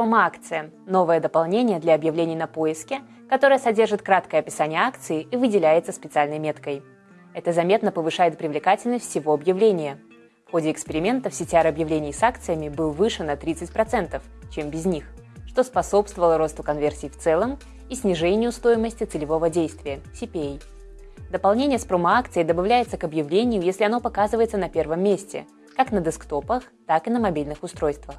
Промо-акция – новое дополнение для объявлений на поиске, которое содержит краткое описание акции и выделяется специальной меткой. Это заметно повышает привлекательность всего объявления. В ходе экспериментов CTR объявлений с акциями был выше на 30%, чем без них, что способствовало росту конверсий в целом и снижению стоимости целевого действия – CPA. Дополнение с промо-акцией добавляется к объявлению, если оно показывается на первом месте, как на десктопах, так и на мобильных устройствах.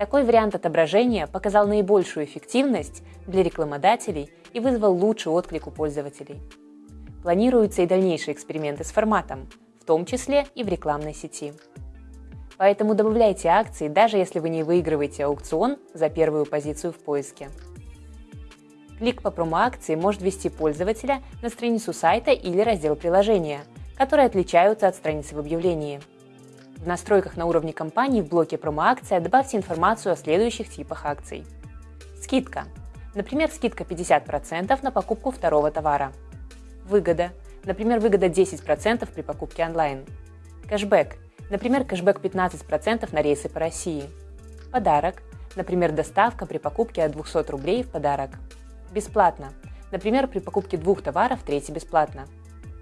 Такой вариант отображения показал наибольшую эффективность для рекламодателей и вызвал лучший отклик у пользователей. Планируются и дальнейшие эксперименты с форматом, в том числе и в рекламной сети. Поэтому добавляйте акции, даже если вы не выигрываете аукцион за первую позицию в поиске. Клик по промо-акции может ввести пользователя на страницу сайта или раздел приложения, которые отличаются от страницы в объявлении. В настройках на уровне компании в блоке «Промо-акция» добавьте информацию о следующих типах акций. Скидка. Например, скидка 50% на покупку второго товара. Выгода. Например, выгода 10% при покупке онлайн. Кэшбэк. Например, кэшбэк 15% на рейсы по России. Подарок. Например, доставка при покупке от 200 рублей в подарок. Бесплатно. Например, при покупке двух товаров третий бесплатно.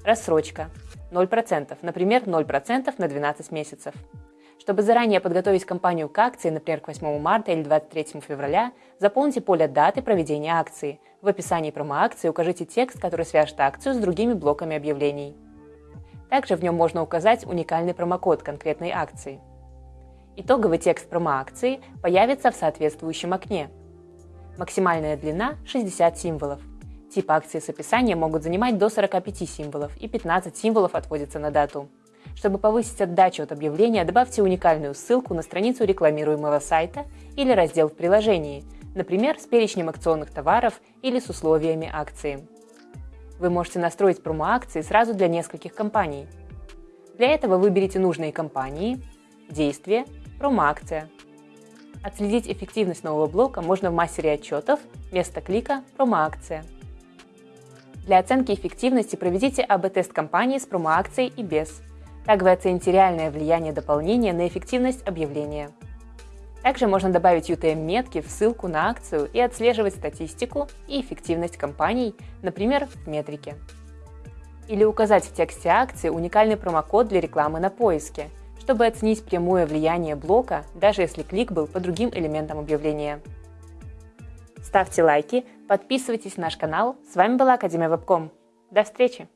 Рассрочка. 0%. Например, 0% на 12 месяцев. Чтобы заранее подготовить компанию к акции, например, к 8 марта или 23 февраля, заполните поле даты проведения акции. В описании промо-акции укажите текст, который свяжет акцию с другими блоками объявлений. Также в нем можно указать уникальный промокод конкретной акции. Итоговый текст промо-акции появится в соответствующем окне – Максимальная длина – 60 символов. Тип акции с описанием могут занимать до 45 символов, и 15 символов отводится на дату. Чтобы повысить отдачу от объявления, добавьте уникальную ссылку на страницу рекламируемого сайта или раздел в приложении, например, с перечнем акционных товаров или с условиями акции. Вы можете настроить промо-акции сразу для нескольких компаний. Для этого выберите нужные компании, действие, промо-акция – Отследить эффективность нового блока можно в мастере отчетов, место клика «Промо-акция». Для оценки эффективности проведите АБ-тест компании с промо-акцией и без. Так вы оцените реальное влияние дополнения на эффективность объявления. Также можно добавить UTM-метки в ссылку на акцию и отслеживать статистику и эффективность компаний, например, в метрике. Или указать в тексте акции уникальный промокод для рекламы на поиске – чтобы оценить прямое влияние блока, даже если клик был по другим элементам объявления. Ставьте лайки, подписывайтесь на наш канал. С вами была Академия Вебком. До встречи!